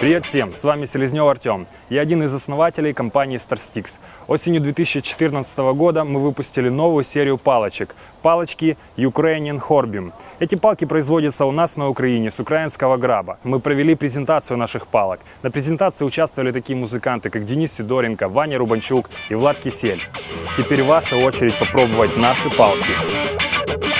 Привет всем, с вами Селезнев Артем. Я один из основателей компании StarStix. Осенью 2014 года мы выпустили новую серию палочек. Палочки Ukrainian Horbium. Эти палки производятся у нас на Украине с украинского граба. Мы провели презентацию наших палок. На презентации участвовали такие музыканты, как Денис Сидоренко, Ваня Рубанчук и Влад Кисель. Теперь ваша очередь попробовать наши палки.